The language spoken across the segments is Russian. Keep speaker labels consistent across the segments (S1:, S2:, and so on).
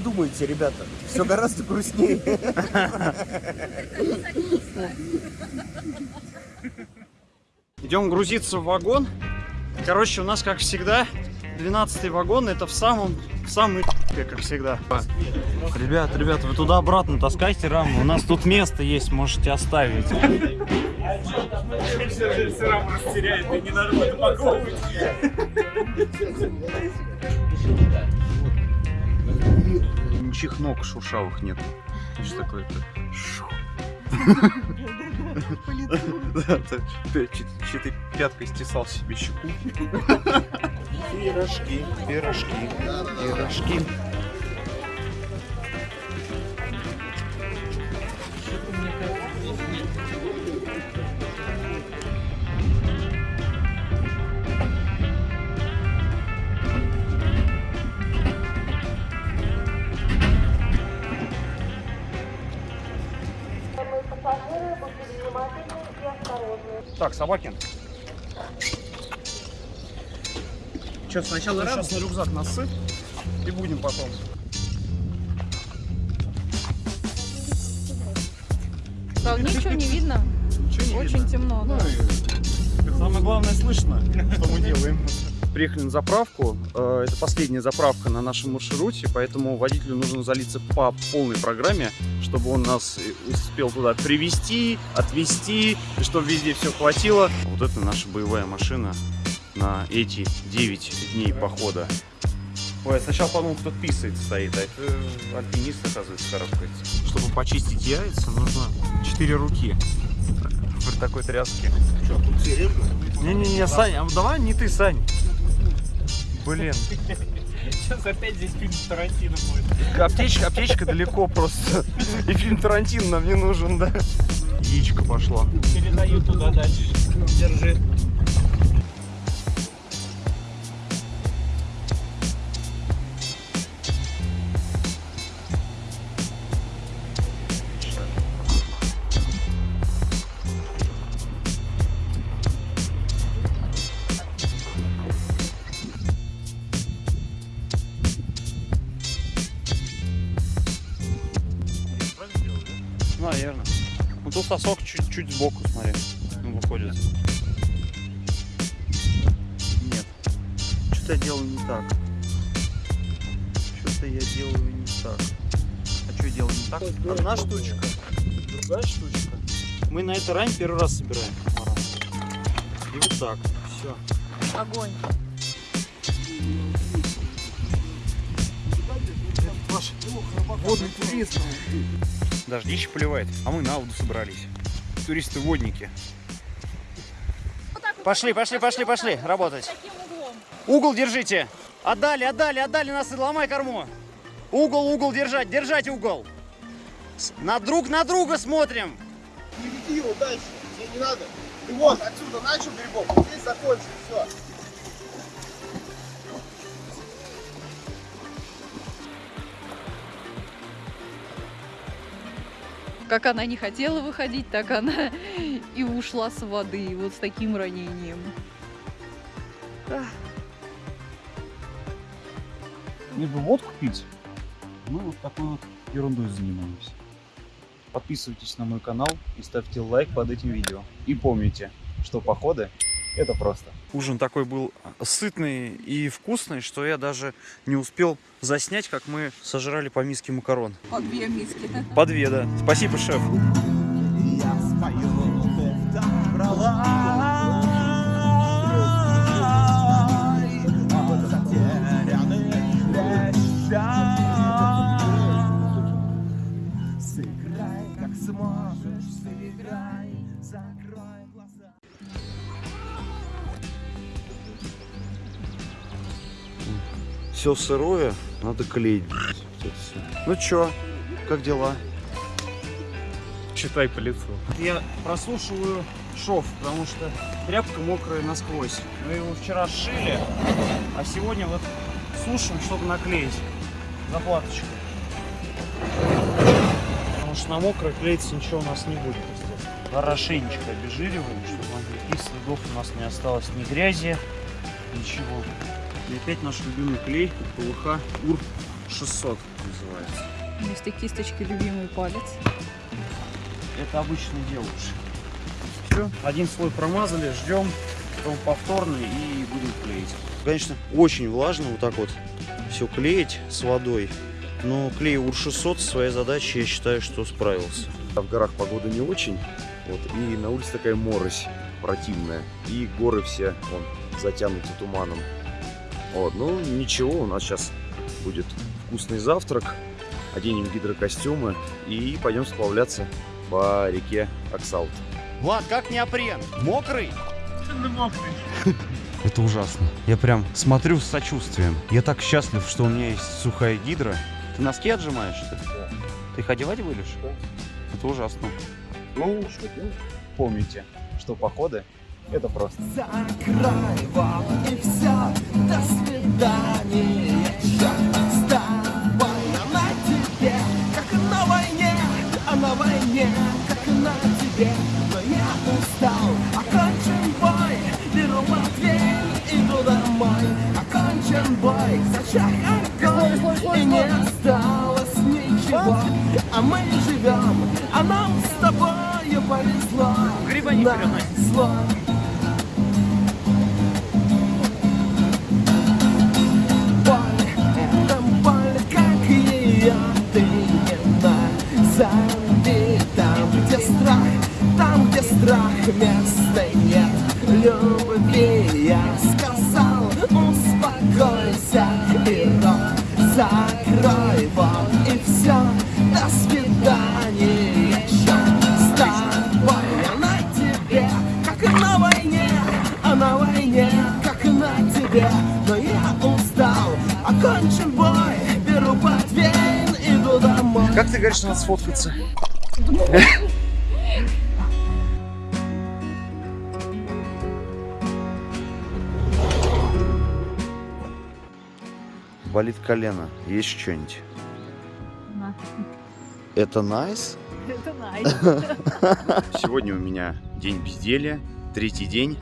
S1: думаете, ребята. Все гораздо грустнее.
S2: Идем грузиться в вагон. Короче, у нас, как всегда, 12 вагон. Это в самом, в самый как всегда. Ребят, ребят, вы туда-обратно таскайте раму. У нас тут место есть, можете оставить. Ничьих ног шуршавых нет. Что такое-то? Да, ты пяткой стесал себе щеку. Пирожки, пирожки, пирожки. Че, сначала сейчас на рюкзак насыпь и будем потом.
S3: Да, ничего не видно.
S2: Ничего не
S3: Очень темно. да.
S2: Самое главное слышно, что мы делаем. Приехали на заправку. Э, Это последняя заправка на нашем маршруте, поэтому водителю нужно залиться по полной программе, чтобы он нас и успел туда привезти, отвезти, и чтобы везде все хватило. Вот это наша боевая машина на эти 9 дней похода. Ой, я сначала подумал, кто писает стоит, а это альпинист, оказывается, карабкается. Чтобы почистить яйца, нужно 4 руки. При такой тряске.
S1: Что, тут серьезно?
S2: Не-не-не, Сань, а давай не ты, Сань. Блин.
S4: Сейчас опять здесь фильм Тарантино будет.
S2: Аптечка, аптечка далеко просто. И фильм Тарантино нам не нужен, да? Яичко пошло.
S4: Передаю туда дальше. Держи.
S2: Ну тут сосок чуть-чуть сбоку, смотри. Ну, выходит. Нет. Что-то я делаю не так. Что-то я делаю не так. А что я делаю не так? Одна штучка, другая штучка. Мы на этой раме первый раз собираем. И вот так. Все.
S3: Огонь.
S2: Ваш водный турист. Дождище поливает, а мы на воду собрались. Туристы-водники. Пошли, пошли, пошли, пошли, работать. Угол держите. Отдали, отдали, отдали нас, ломай корму. Угол, угол держать, держать угол. На друг на друга смотрим.
S1: Не веди его дальше, тебе не надо. Ты вот отсюда начал грибок, здесь закончил, все.
S3: Как она не хотела выходить, так она и ушла с воды. Вот с таким ранением.
S2: Мне бы водку пить. Мы вот такой вот ерундой занимаемся. Подписывайтесь на мой канал и ставьте лайк под этим видео. И помните, что походы это просто. Ужин такой был сытный и вкусный, что я даже не успел заснять, как мы сожрали по миске макарон.
S3: По две миски.
S2: По две, да. Спасибо, шеф. Все сырое, надо клеить. Ну чё, как дела?
S4: Читай по лицу.
S2: Я просушиваю шов, потому что тряпка мокрая насквозь. Мы его вчера сшили, а сегодня вот сушим, чтобы наклеить заплаточкой. Потому что на мокрой клеиться ничего у нас не будет. Хорошенечко обезжириваем, чтобы никаких следов у нас не осталось ни грязи, ничего. И опять наш любимый клей ПВХ УР 600 называется.
S3: Вместо кисточки любимый палец.
S2: Это обычно делаешь. Все, один слой промазали, ждем, потом повторный и будем клеить. Конечно, очень влажно вот так вот все клеить с водой. Но клей УР-600 со своей задачей, я считаю, что справился. В горах погода не очень, вот, и на улице такая морось противная. И горы все вон, затянуты туманом. Вот, ну ничего, у нас сейчас будет вкусный завтрак. Оденем гидрокостюмы и пойдем сплавляться по реке Оксалт. Влад, как неопрен? Мокрый? Это ужасно. Я прям смотрю с сочувствием. Я так счастлив, что у меня есть сухая гидра. Ты носки отжимаешь, что ли? Ты их одевать будешь? Это ужасно. Ну, что делать? Помните, что походы это просто.
S5: Закрой вот и все, до свидания, черт с тобой, а на тебе, как на войне, а на войне, как на тебе, но я устал, окончен бой, беру портфель, иду домой, окончен бой, зачем огонь, и не осталось ничего, а мы живем, а нам с тобою повезло,
S4: Гриба не переносит.
S5: Назови Там, где страх, там, где страх, места нет любви Я сказал, успокойся и рот закрой Вот
S2: говоришь, надо сфоткаться? Болит колено. Есть что-нибудь? Это найс?
S3: Это найс.
S2: Сегодня у меня день безделья, третий день.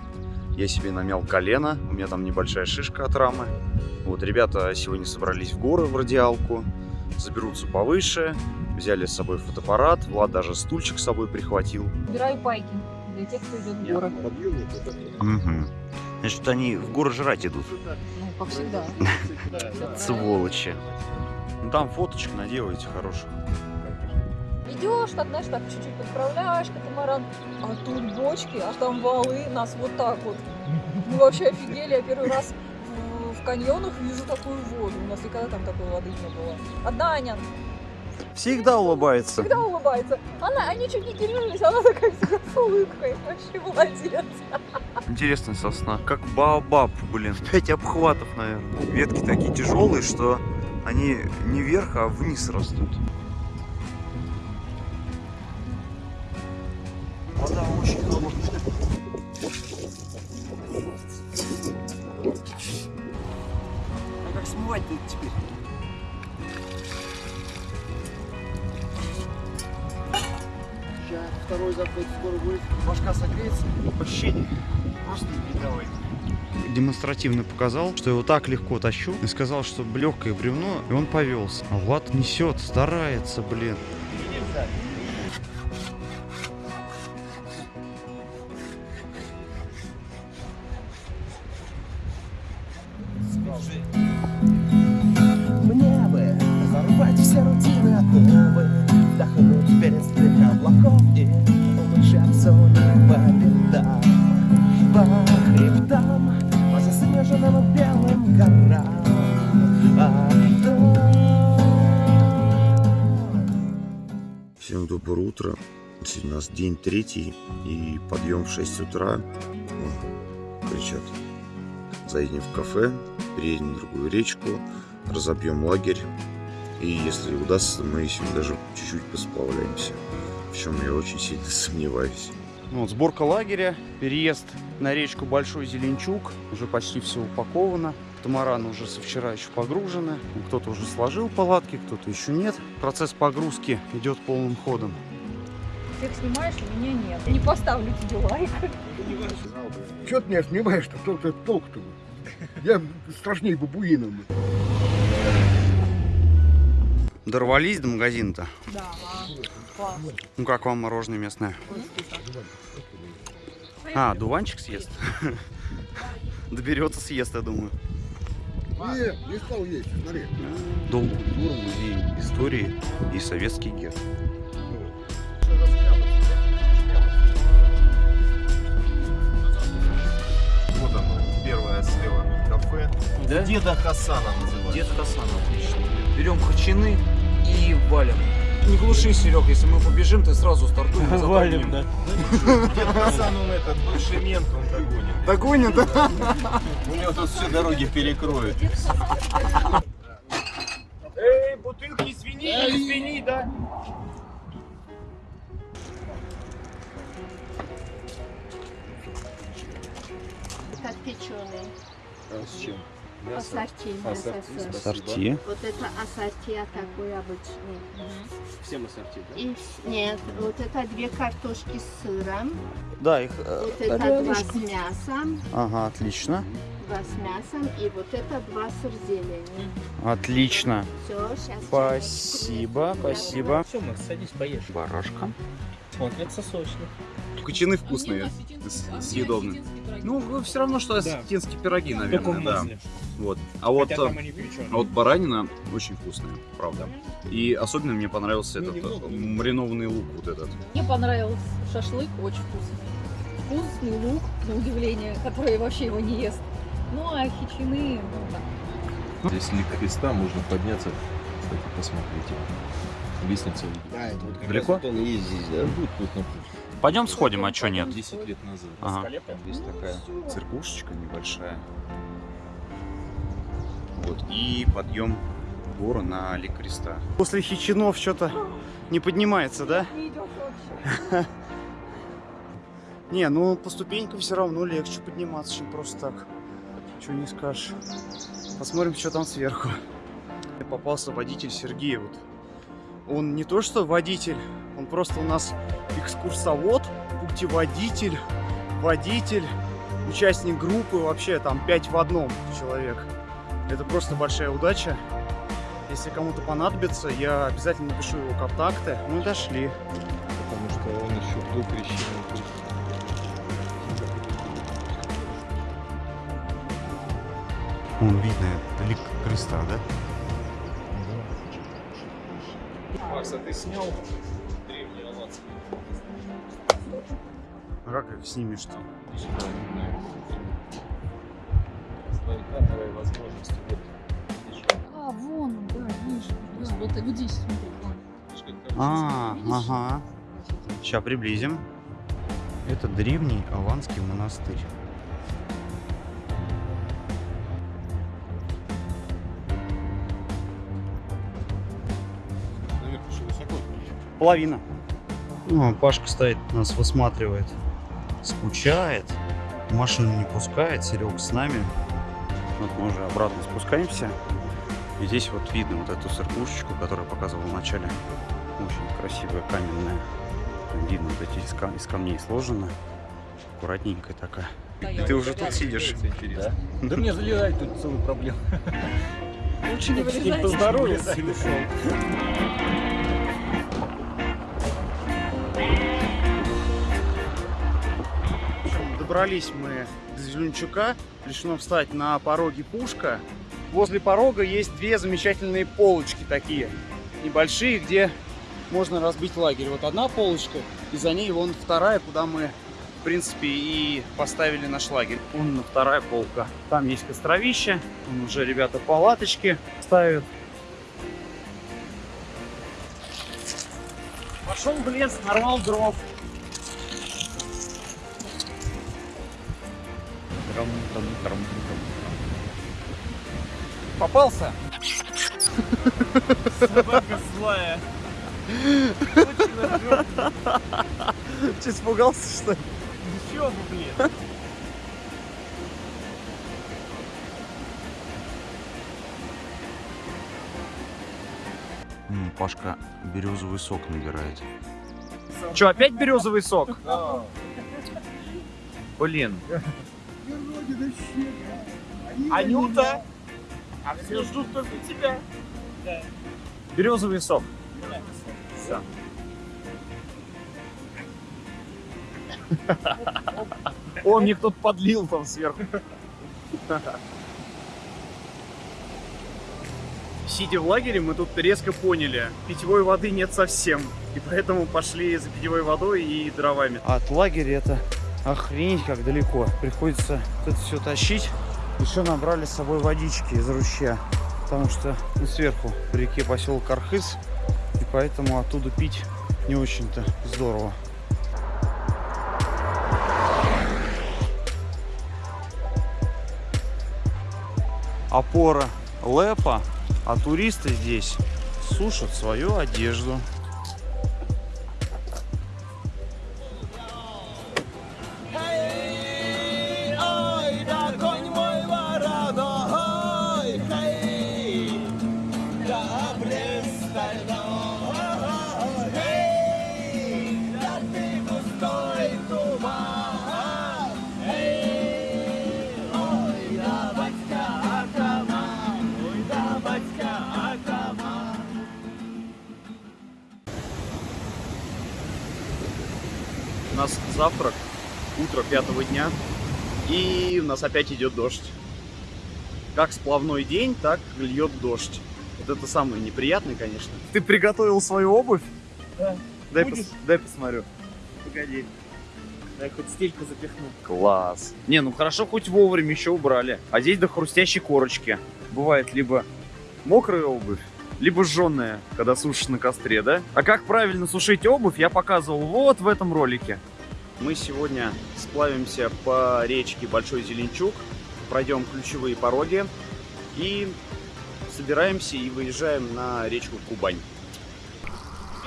S2: Я себе намял колено, у меня там небольшая шишка от рамы. Вот, ребята сегодня собрались в горы в радиалку, заберутся повыше, взяли с собой фотоаппарат, Влад даже стульчик с собой прихватил.
S3: Убираю пайки для тех, кто идет в горы.
S2: Угу. Значит, они в горы жрать идут.
S3: Ну, как всегда.
S2: Сволочи. Ну там фоточек наделаете хороших.
S6: Идешь, так, знаешь, так чуть-чуть подправляешь катамаран, а тут бочки, а там валы, нас вот так вот. Мы вообще офигели, я первый раз в, в каньонах вижу такую воду. У нас никогда там такой воды не было. Одна Аня
S2: Всегда улыбается.
S6: всегда улыбается. Она, они чуть не кинулись, она такая всегда с улыбкой. Вообще молодец.
S2: Интересная сосна. Как баобаб, блин. Пять обхватов, наверное. Ветки такие тяжелые, что они не вверх, а вниз растут. Демонстративно показал, что его так легко тащу. И сказал, что легкое бревно, и он повелся. А Влад несет, старается, блин.
S5: Мне бы взорвать все рутины отновы Вдохнуть перестрых
S2: утро. Сегодня у нас день третий и подъем в 6 утра. О, кричат. Заедем в кафе, переедем на другую речку, разобьем лагерь. И если удастся, мы сегодня даже чуть-чуть посплавляемся. В чем я очень сильно сомневаюсь. Ну, вот сборка лагеря, переезд на речку Большой Зеленчук. Уже почти все упаковано. Тамараны уже со вчера еще погружены. Кто-то уже сложил палатки, кто-то еще нет. Процесс погрузки идет полным ходом.
S6: Всех снимаешь, а меня нет. Не поставлю тебе лайк.
S1: Чего ты меня снимаешь-то? Кто ты толк-то? Я страшнее бабуинов.
S2: Дорвались до магазина-то?
S6: Да, класс.
S2: Ну как вам мороженое местное? А, дуванчик съест? Доберется, съест, я думаю.
S1: Нет, не стал есть, смотри.
S2: Дом культуры, музей истории и советский герб.
S7: Кафе.
S2: Да?
S7: Деда Хасана называется.
S2: Дед Хасан, отлично. Берем хачины и валим. Не глуши, Серег, если мы побежим, ты сразу стартуем. Валим, да.
S7: Дед Хасан, он этот, бывший мент, он догонит.
S2: Догонит, да?
S7: У него тут все дороги перекроют.
S4: Эй, бутылки свиньи, не свиньи, да?
S8: Как печеный.
S7: С чем?
S8: Ассорти.
S7: Ассорти,
S8: это
S2: Сорти.
S8: Вот это ассорти а такой обычный.
S7: Всем ассорти, да?
S8: И нет, вот это две картошки с сыром.
S2: Да, их... э,
S8: Вот это два с мясом.
S2: Ага, отлично.
S8: Два с мясом. И вот это два сыр зелени.
S2: Отлично.
S8: Все, сейчас.
S2: Спасибо, спасибо.
S4: Все, Макс, садись, поешь.
S2: Барашка.
S4: Смотрится сочно.
S2: Кочаны вкусные, съедобные. Ну, все равно, что осетинские пироги, наверное, да. Вот. А вот, э, а вот баранина очень вкусная, правда. И особенно мне понравился этот э, маринованный лук вот этот.
S6: Мне понравился шашлык, очень вкусный. Вкусный лук, на удивление, который вообще его не ест. Ну, а хичины, ну, так.
S7: Здесь лик креста, можно подняться, кстати, посмотрите. Лестница
S1: Да, это вот как
S2: Далеко?
S1: раз вот он есть здесь, да?
S7: будет тут на
S2: Пойдем сходим, а что нет?
S7: 10 лет назад.
S2: Ага. Здесь такая церквушечка небольшая. Вот. И подъем гору на Лик Креста. После хичинов что-то не поднимается, да?
S6: Не идешь вообще.
S2: Не, ну по ступенькам все равно легче подниматься, чем просто так. Чего не скажешь. Посмотрим, что там сверху. Попался водитель Сергей. Вот. Он не то что водитель, он просто у нас экскурсовод, путеводитель, водитель, участник группы, вообще там 5 в одном человек. Это просто большая удача. Если кому-то понадобится, я обязательно напишу его контакты. Мы дошли.
S7: Потому что он еще до крещения.
S2: Он видно, лик креста, да?
S7: Макс, а ты снял древний аланский?
S2: А как их снимешь-то?
S7: Кадровые возможности. Вот.
S6: А, вон, он, да, вижу. Да, вот, вот здесь, смотри, вон.
S7: там
S2: А, ага. Сейчас приблизим. Это древний Аланский монастырь. Половина. Ну, Пашка стоит, нас высматривает. Скучает. Машину не пускает. Серега с нами. Вот мы уже обратно спускаемся. И здесь вот видно вот эту церквушечку, которую я показывал в начале. Очень красивая каменная. Там видно вот эти из, кам- из камней сложена. Аккуратненькая такая. И ты уже тут сидишь.
S7: Интересно.
S4: Да мне залезать тут целую проблему.
S6: Лучше не вылезать.
S4: Поздоровался
S2: добрались мы до Зеленчука. Решено встать на пороге Пушка. Возле порога есть две замечательные полочки такие, небольшие, где можно разбить лагерь. Вот одна полочка, и за ней вон вторая, куда мы, в принципе, и поставили наш лагерь. Вон вторая полка. Там есть костровище, вон уже ребята палаточки ставят. Пошел в лес, нарвал дров. Попался?
S4: Собака злая.
S2: Че, испугался, что ли?
S4: Еще бы, блин.
S2: Пашка березовый сок набирает. Че, опять березовый сок? Блин.
S4: Анюта! А все ждут только тебя.
S2: Березовый сок. Всё. О, мне кто-то подлил там сверху. Сидя в лагере, мы тут резко поняли, питьевой воды нет совсем. И поэтому пошли за питьевой водой и дровами. От лагеря это охренеть как далеко. Приходится это все тащить. Еще набрали с собой водички из ручья. Потому что ну, сверху в реке поселок Архыз. И поэтому оттуда пить не очень-то здорово. Опора Лепа, а туристы здесь сушат свою одежду. Пятого дня, и у нас опять идет дождь. Как сплавной день, так льет дождь. Вот это самое неприятное, конечно. Ты приготовил свою обувь?
S4: Да.
S2: Дай,
S4: Будешь?
S2: пос- дай посмотрю.
S4: Погоди. Я хоть стельку запихну.
S2: Класс. Не, ну хорошо, хоть вовремя еще убрали. А здесь до хрустящей корочки. Бывает либо мокрая обувь, либо жженая, когда сушишь на костре, да? А как правильно сушить обувь, я показывал вот в этом ролике. Мы сегодня сплавимся по речке Большой Зеленчук, пройдем ключевые пороги и собираемся и выезжаем на речку Кубань.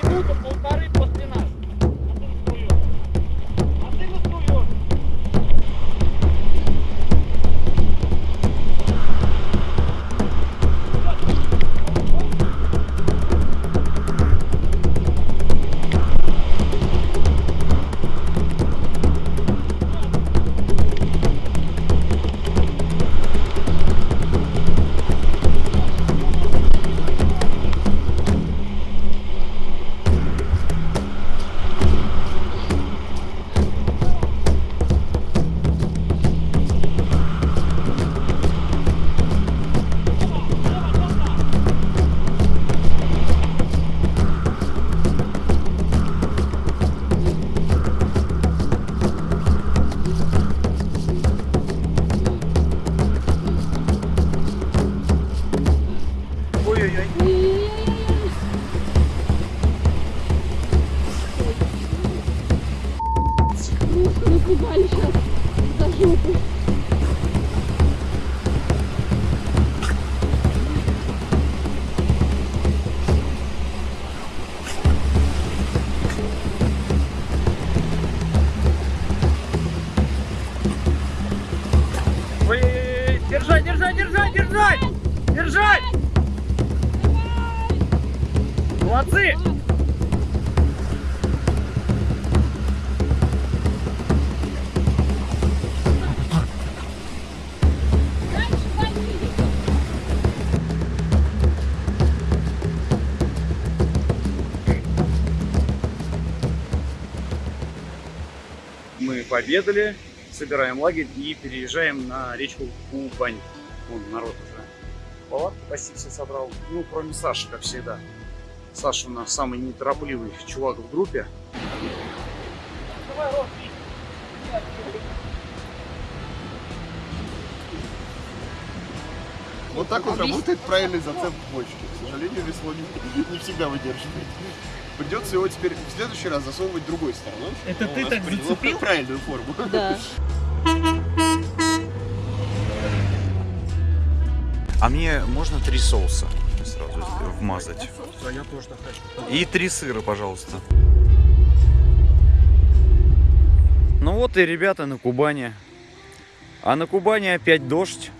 S4: Минута, полторы после нас.
S2: Пообедали, собираем лагерь и переезжаем на речку Кубань. Вон народ уже палатку почти все собрал. Ну, кроме Саши, как всегда. Саша у нас самый неторопливый чувак в группе.
S1: Вот так вот работает правильный зацеп бочки. К сожалению, весло не, не всегда выдерживает. Придется его теперь в следующий раз засовывать другой стороной.
S4: Это
S1: чтобы
S4: ты так зацепил?
S1: правильную форму.
S3: Да.
S2: А мне можно три соуса сразу вмазать?
S4: Я тоже так хочу.
S2: И три сыра, пожалуйста. Ну вот и ребята на Кубани. А на Кубани опять дождь.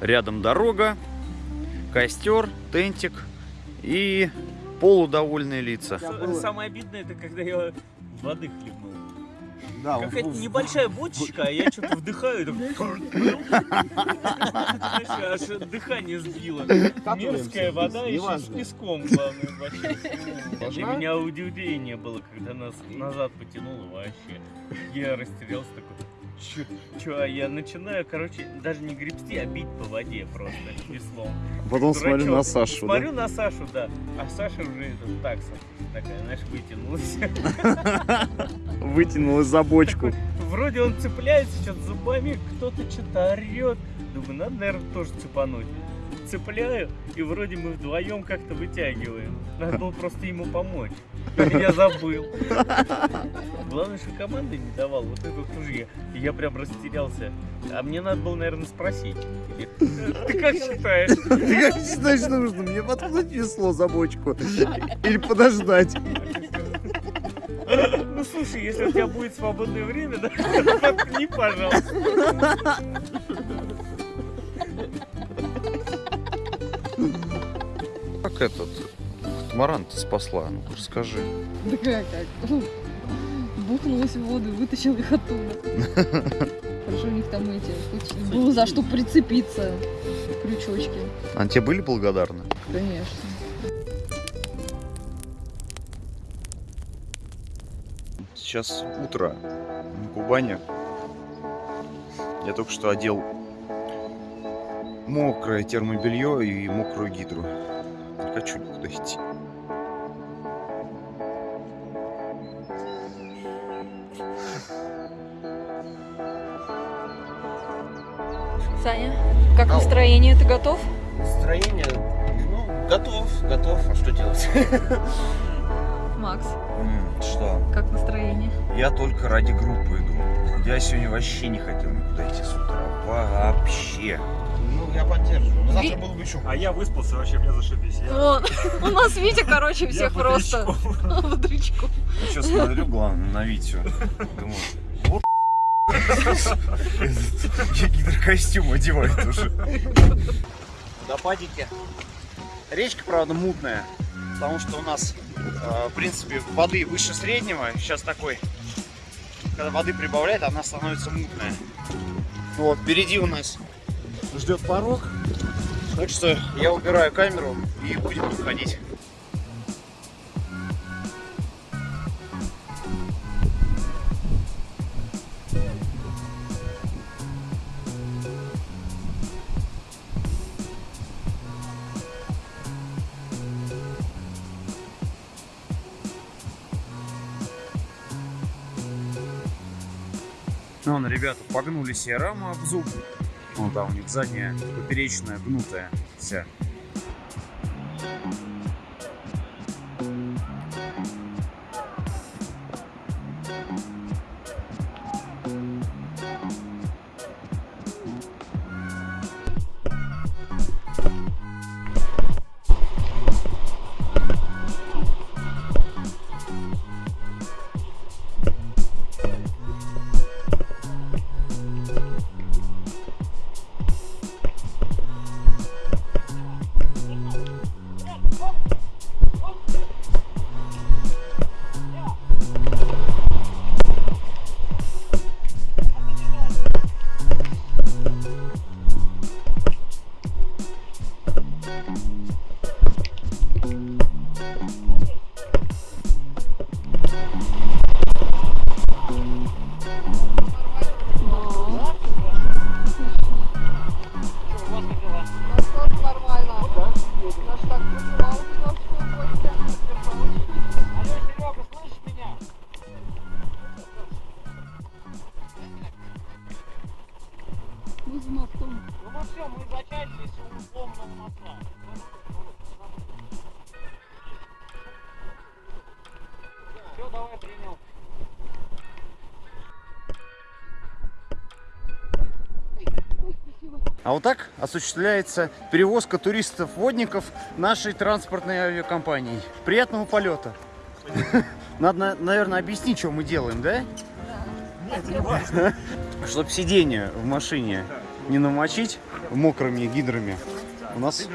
S2: Рядом дорога, костер, тентик и полудовольные лица.
S4: Самое обидное, это когда я воды хлебнул.
S1: Да,
S4: Какая-то
S1: в-
S4: небольшая бочечка, а я что-то вдыхаю, и аж дыхание сбило. Мерзкая вода еще с песком, главное, вообще. Для меня удивление было, когда нас назад потянуло вообще. Я растерялся такой, чё, чё, а я начинаю, короче, даже не гребсти, а бить по воде просто веслом.
S2: Потом смотрю
S4: Дурачок.
S2: на Сашу, да?
S4: Смотрю на Сашу, да. А Саша уже этот такса такая, знаешь, вытянулась.
S2: Вытянулась за бочку.
S4: Вроде он цепляется сейчас зубами, кто-то что-то орет. Думаю, надо, наверное, тоже цепануть. Цепляю, и вроде мы вдвоем как-то вытягиваем. Надо было просто ему помочь. Я забыл. Главное, что команды не давал. Вот это тоже я. И я прям растерялся. А мне надо было, наверное, спросить. Ты как считаешь?
S2: Ты как считаешь, нужно мне воткнуть весло за бочку? Или подождать?
S4: Ну слушай, если у тебя будет свободное время, да, воткни, пожалуйста.
S2: Этот катамаран-то спасла? Ну расскажи.
S3: Да как, как? Бухнулась в воду и вытащил их оттуда. Хорошо, у них там эти, хоть было за что прицепиться, крючочки,
S2: Они тебе были благодарны?
S3: конечно.
S2: Сейчас утро на Кубани. Я только что одел мокрое термобелье и мокрую гидру. Хочу никуда идти.
S6: Саня, как настроение? Ты готов?
S1: Настроение, ну, готов, готов. А что делать?
S6: Макс,
S2: Что?
S6: как настроение?
S2: Я только ради группы иду. Я сегодня вообще не хотел никуда идти с утра. Вообще.
S1: Я поддерживаю. Но
S6: Ви-
S1: завтра было бы еще
S4: А я выспался, вообще мне зашибись.
S6: Вон, у нас Витя, короче, всех просто бодрячком.
S2: Я сейчас смотрю, главное, на Витю. Думаю, вот я гидрокостюм одевает уже. Водопадики. Речка, правда, мутная, потому что у нас, э, в принципе, воды выше среднего. Сейчас такой, когда воды прибавляет, она становится мутная. Вот, впереди у нас ждет порог. Так что я убираю камеру и будем тут ходить. Ну, Вон, ребята погнули себе раму об зуб. Вон там у них задняя поперечная гнутая вся. А вот так осуществляется перевозка туристов-водников нашей транспортной авиакомпанией. Приятного полета. Надо, на- наверное, объяснить, что мы делаем, да? Чтобы сиденье в машине не намочить мокрыми гидрами, у нас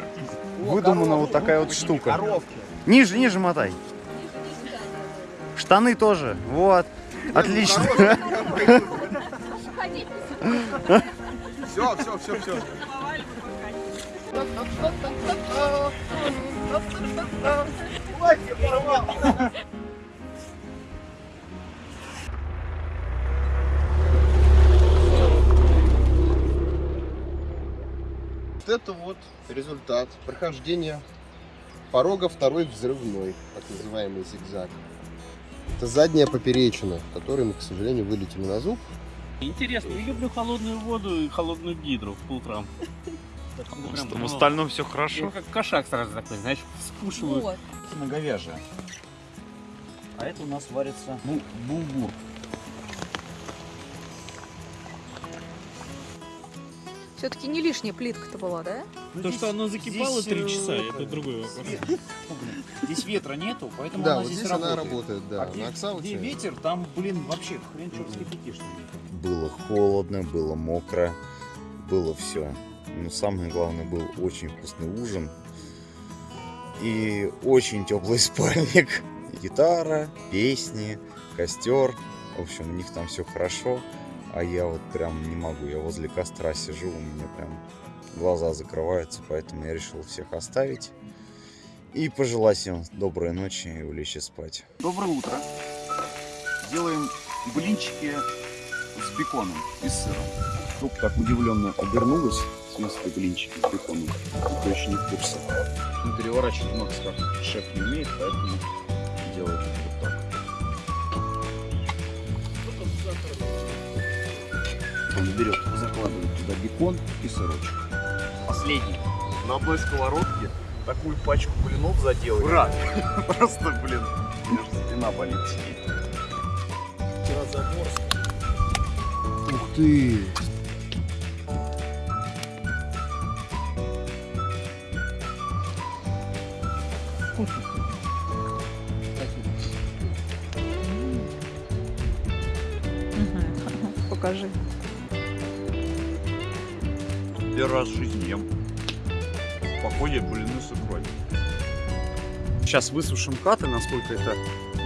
S2: выдумана вот такая вот штука. Ниже, ниже мотай. Штаны тоже. Вот. Отлично.
S1: Все, все, все, все. Вот это вот результат прохождения порога второй взрывной, так называемый зигзаг. Это задняя поперечина, которой мы, к сожалению, вылетели на зуб.
S4: Интересно, я люблю холодную воду и холодную гидру по утрам.
S2: В остальном все
S4: Я
S2: хорошо.
S4: как кошак сразу такой, знаешь, скушиваю.
S3: Вот.
S2: Говяжья. А это у нас варится ну, булгур.
S6: Все-таки не лишняя плитка-то была, да?
S4: То, что оно закипало
S2: здесь,
S4: три
S2: э,
S4: часа,
S2: это,
S4: это другой вопрос.
S2: Здесь ветра нету, поэтому
S1: Да,
S2: она
S1: вот
S2: здесь,
S1: здесь она
S2: работает.
S1: работает, да.
S2: А где,
S1: На Оксауте-
S2: где ветер, там, блин, вообще хрен что вскипятишь.
S9: Было холодно, было мокро, было все. Но самое главное, был очень вкусный ужин и очень теплый спальник. Гитара, песни, костер. В общем, у них там все хорошо. А я вот прям не могу. Я возле костра сижу, у меня прям глаза закрываются, поэтому я решил всех оставить. И пожелать им доброй ночи и улечь спать.
S2: Доброе утро. Делаем блинчики с беконом и сыром. Тут так удивленно обернулась, в смысле блинчики с беконом. Кто еще не в курсе. Переворачивать Макс как шеф не умеет, поэтому делает Он берет, закладывает туда бекон и сырочек. Последний. На одной сковородке такую пачку блинов заделали. Ура! Просто, блин, у меня же спина болит.
S1: Ух ты!
S2: Икрой. Сейчас высушим каты, насколько это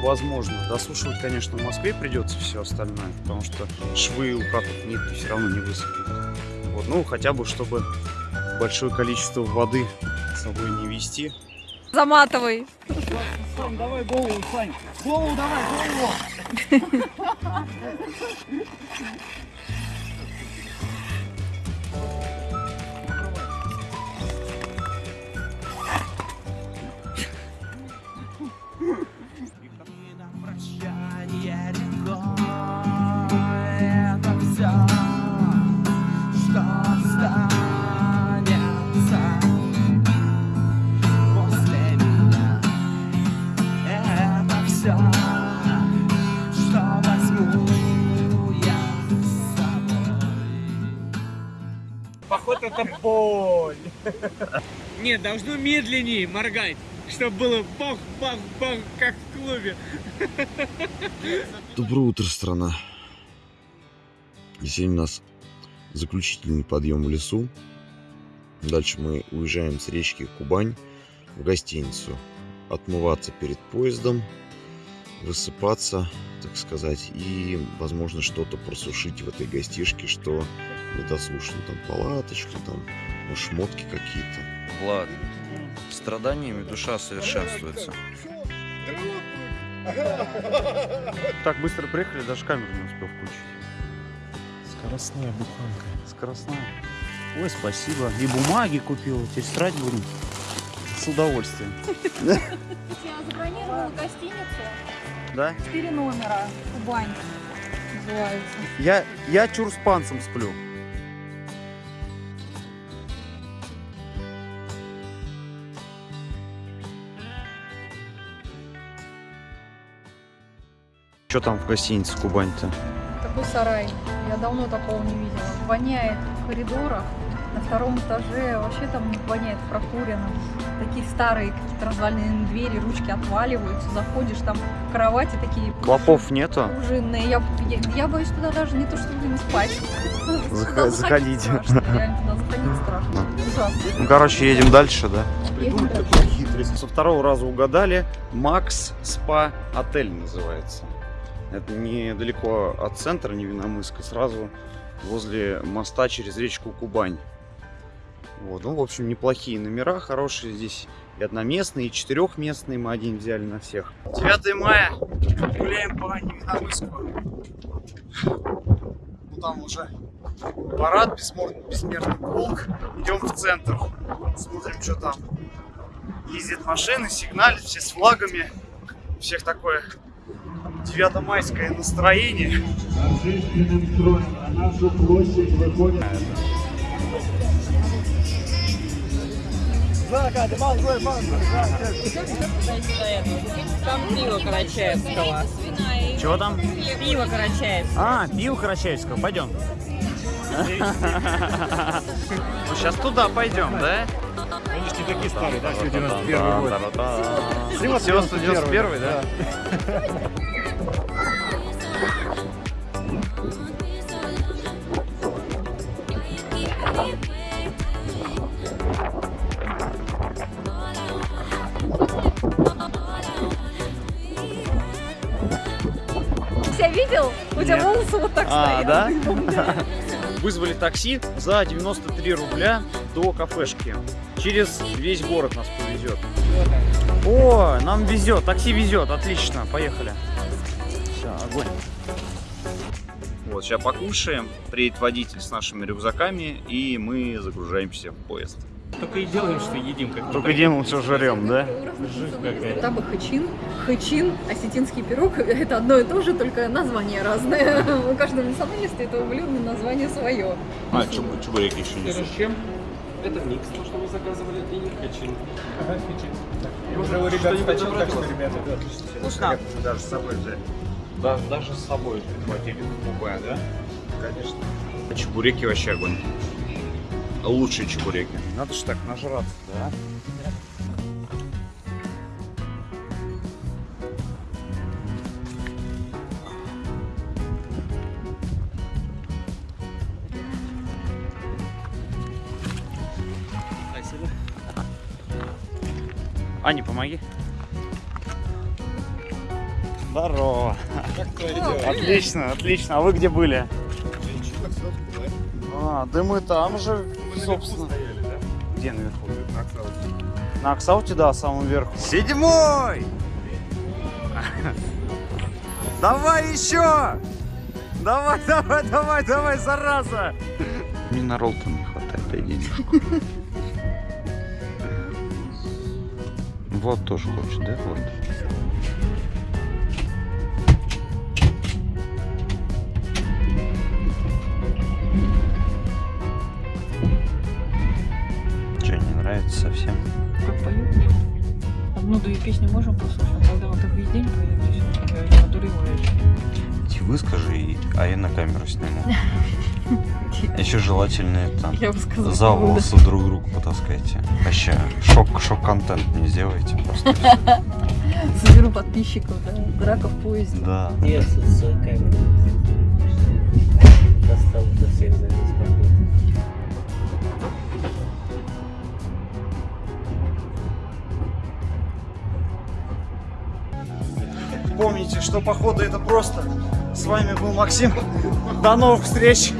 S2: возможно. Досушивать, конечно, в Москве придется все остальное, потому что швы у катов нитки все равно не высохнут. Вот, ну, хотя бы, чтобы большое количество воды с собой не вести.
S6: Заматывай.
S2: Сань, давай голову, Сань! Голову давай, голову!
S4: боль. Не, должно медленнее моргать, чтобы было бах-бах-бах, как в клубе.
S9: Доброе утро, страна. И Сегодня у нас заключительный подъем в лесу. Дальше мы уезжаем с речки Кубань в гостиницу. Отмываться перед поездом, высыпаться, так сказать, и, возможно, что-то просушить в этой гостишке, что недослушано. Там палаточку, там ну, шмотки какие-то.
S2: Влад, страданиями душа совершенствуется. Так быстро приехали, даже камеру не успел включить.
S7: Скоростная буханка.
S2: Скоростная. Ой, спасибо. И бумаги купил. Теперь срать будем. С удовольствием.
S6: Я забронировала гостиницу.
S2: Да?
S6: Четыре номера. Кубань называется.
S2: Я, я чур с панцем сплю. Что там в гостинице Кубань-то?
S6: Такой сарай. Я давно такого не видела. Воняет в коридорах. На втором этаже вообще там воняет прокурено. Такие старые какие-то развальные двери, ручки отваливаются. Заходишь, там кровати такие
S2: Клопов нету?
S6: пружинные. Я, я, я боюсь туда даже не то, чтобы не спать.
S2: Зах-
S6: Туда
S2: заходить.
S6: страшно. Реально туда заходить страшно. Ужасно.
S2: Ну, короче, едем дальше, да?
S6: Дальше.
S2: такую хитрость. Со второго раза угадали. Макс Спа Отель называется. Это недалеко от центра Невиномыска, сразу возле моста через речку Кубань. Вот, ну, в общем, неплохие номера, хорошие здесь и одноместные, и четырехместные. Мы один взяли на всех. 9 мая. Гуляем по Невиномыску. Ну, там уже парад, бессмер- бессмертный полк. Идем в центр. Смотрим, что там. Ездят машины, сигналят, все с флагами. У всех такое 9-майское настроение.
S10: На нашу площадь выходит
S11: Там пиво Карачаевского.
S2: Чего там?
S11: Пиво Карачаевского.
S2: А, пиво Карачаевского, пойдем. Сейчас туда пойдем, да?
S10: Такие старые, да? Все 91 год.
S2: Все 191, да?
S6: Тебя видел? У тебя
S2: Нет.
S6: волосы вот так
S2: А,
S6: стоят.
S2: да? Вызвали такси за 93 рубля до кафешки. Через весь город нас повезет. О, нам везет, такси везет, отлично, поехали. Все, огонь. Вот, сейчас покушаем, приедет водитель с нашими рюкзаками, и мы загружаемся в поезд.
S4: Только и делаем, что едим. Как
S2: Только делаем, все жрем, да?
S6: Там и хэчин, хэчин, осетинский пирог, это одно и то же, только название разное. У каждого национальности этого блюда название свое.
S2: А, чебуреки еще не
S4: с чем? Это микс, то, что вы заказывали, и хачин.
S10: Ага, фичи. Уже у ребят хотел, так что, ребята, да, отлично.
S2: Вкусно. Даже с собой взять. Да, даже с собой прихватили купе, да? Конечно. Чебуреки вообще огонь. Лучшие чебуреки. Надо же так нажраться, да? Помоги. Здорово.
S1: Как?
S2: Отлично, отлично. А вы где были? А, да мы там же, собственно. Где наверху? На Аксауте, да, самом верху. Седьмой! Давай еще! Давай, давай, давай, давай, зараза! Мне на ролл не хватает, дай денежку. Вот тоже хочет, да? Вот. Что, не нравится совсем?
S11: Как поют? Одну-две песни можем послушать, а когда он так весь день поет, здесь одуреваешь.
S2: Иди выскажи, и- а я на камеру сниму. Еще желательно это за волосы друг другу потаскайте. Вообще, шок, шок-контент не сделайте просто.
S6: Соберу подписчиков, да, драка в поезде.
S2: Да.
S4: Я с камерой. Достал до всех за.
S2: Помните, что походу это просто. С вами был Максим. До новых встреч!